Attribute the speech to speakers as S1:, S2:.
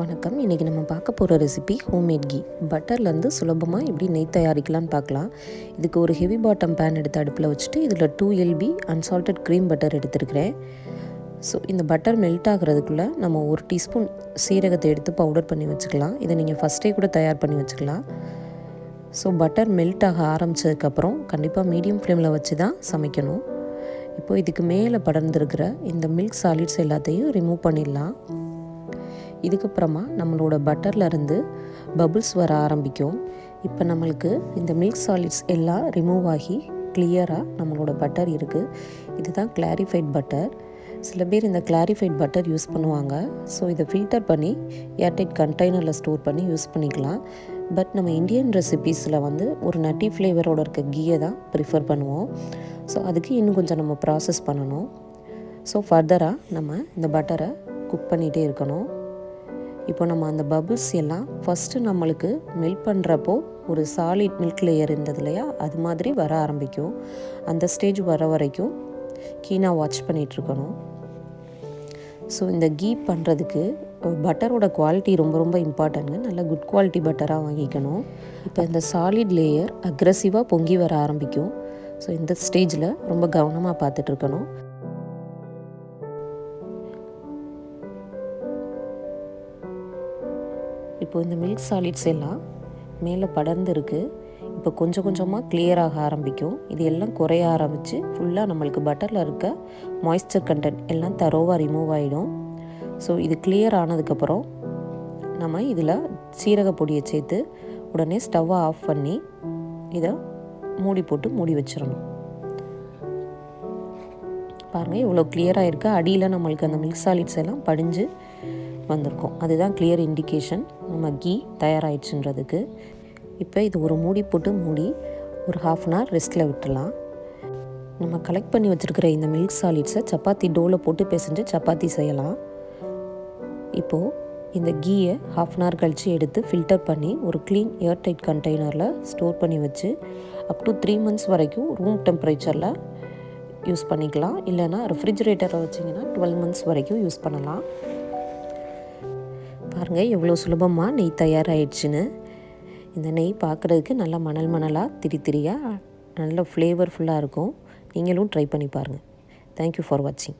S1: வணக்கம். இன்றைக்கி நம்ம பார்க்க போகிற ரெசிபி ஹோம்மேட் கீ பட்டர்லேருந்து சுலபமாக எப்படி நெய் தயாரிக்கலாம்னு பார்க்கலாம். இதுக்கு ஒரு ஹெவி பாட்டம் பேன் எடுத்து அடுப்பில் வச்சுட்டு இதில் two LB unsalted cream butter எடுத்துருக்கிறேன். ஸோ இந்த பட்டர் மெல்ட் ஆகிறதுக்குள்ளே நம்ம ஒரு டீஸ்பூன் சீரகத்தை எடுத்து பவுடர் பண்ணி வச்சுக்கலாம். இதை நீங்கள் ஃபஸ்ட்டே கூட தயார் பண்ணி வச்சுக்கலாம். ஸோ பட்டர் மெல்ட் ஆக ஆரம்பித்ததுக்கப்புறம் கண்டிப்பாக மீடியம் ஃப்ளேமில் வச்சு தான் சமைக்கணும். இப்போ இதுக்கு மேலே படர்ந்துருக்கிற இந்த மில்க் சாலிட்ஸ் எல்லாத்தையும் ரிமூவ் பண்ணிடலாம். இதுக்கப்புறமா நம்மளோட பட்டர்லேருந்து பபுள்ஸ் வர ஆரம்பிக்கும். இப்போ நம்மளுக்கு இந்த மில்க் சாலிட்ஸ் எல்லாம் ரிமூவ் ஆகி கிளியராக நம்மளோட பட்டர் இருக்குது இதுதான் கிளாரிஃபைட் பட்டர் சில பேர் இந்த கிளாரிஃபைட் பட்டர் யூஸ் பண்ணுவாங்க. ஸோ இதை ஃபில்டர் பண்ணி ஏர்டைட் கண்டெய்னரில் ஸ்டோர் பண்ணி யூஸ் பண்ணிக்கலாம். பட் நம்ம இந்தியன் ரெசிபீஸில் வந்து ஒரு நட்டி ஃப்ளேவரோட இருக்க கீயை தான் ப்ரிஃபர் பண்ணுவோம். ஸோ அதுக்கு இன்னும் கொஞ்சம் நம்ம ப்ராசஸ் பண்ணணும். ஸோ ஃபர்தராக நம்ம இந்த பட்டரை குக் பண்ணிகிட்டே இருக்கணும். இப்போ நம்ம அந்த பபுள்ஸ் எல்லாம் ஃபஸ்ட்டு நம்மளுக்கு மெல்ட் பண்ணுறப்போ ஒரு சாலிட் மில்க் லேயர் இருந்தது இல்லையா? அது மாதிரி வர ஆரம்பிக்கும். அந்த ஸ்டேஜ் வர வரைக்கும் கீனாக வாட்ச் பண்ணிகிட்ருக்கணும் ஸோ இந்த கீ பண்ணுறதுக்கு பட்டரோட குவாலிட்டி ரொம்ப ரொம்ப இம்பார்ட்டன்ட்ங்க நல்ல குட் குவாலிட்டி பட்டராக வாங்கிக்கணும். இப்போ இந்த சாலிட் லேயர் அக்ரஸிவாக பொங்கி வர ஆரம்பிக்கும். ஸோ இந்த ஸ்டேஜில் ரொம்ப கவனமாக பார்த்துட்ருக்கணும் இப்போ இந்த மில்க் சாலிட்ஸ் எல்லாம் மேலே படர்ந்து இருக்குது இப்போ கொஞ்சம் கொஞ்சமாக கிளியராக ஆரம்பிக்கும். இது எல்லாம் குறைய ஆரம்பித்து ஃபுல்லாக நம்மளுக்கு பட்டரில் இருக்க மாய்ஸ்சர் கண்டென்ட் எல்லாம் தரோவாக ரிமூவ் ஆகிடும் ஸோ இது கிளியர் ஆனதுக்கப்புறம் நம்ம இதில் சீரக பொடியை சேர்த்து உடனே ஸ்டவ்வை ஆஃப் பண்ணி இதை மூடி போட்டு மூடி வச்சிடணும். பாருங்கள் இவ்வளோ கிளியராக இருக்குது அடியில் நம்மளுக்கு அந்த மில்க் சாலிட்ஸ் எல்லாம் படிஞ்சு வந்திருக்கோம் அதுதான் கிளியர் இண்டிகேஷன் நம்ம கீ தயாராகிடுச்சுன்றதுக்கு இப்போ இது ஒரு மூடி போட்டு மூடி ஒரு ஹாஃப் அன் ஹவர் ரெஸ்ட்டில் விட்டுடலாம். நம்ம கலெக்ட் பண்ணி வச்சுருக்கிற இந்த மில்க் சாலிட்ஸை சப்பாத்தி டோவில் போட்டு பிசைஞ்சு சப்பாத்தி செய்யலாம். இப்போது இந்த கீயை ஹாஃப் அன் ஹவர் கழித்து எடுத்து ஃபில்டர் பண்ணி ஒரு க்ளீன் ஏர்டைட் கண்டெய்னரில் ஸ்டோர் பண்ணி வச்சு அப் டு த்ரீ மந்த்ஸ் வரைக்கும் ரூம் டெம்பரேச்சரில் யூஸ் பண்ணிக்கலாம். இல்லைனா ரெஃப்ரிஜிரேட்டரை வச்சிங்கன்னா டுவெல் மந்த்ஸ் வரைக்கும் யூஸ் பண்ணலாம். பாருங்கள் எவ்வளோ சுலபமாக நெய் தயாராகிடுச்சுன்னு இந்த நெய் பார்க்குறதுக்கு நல்லா மணல் மணலாக திரி திரியாக நல்ல ஃப்ளேவர்ஃபுல்லாக இருக்கும். நீங்களும் ட்ரை பண்ணி பாருங்கள் தேங்க்யூ ஃபார் வாட்சிங்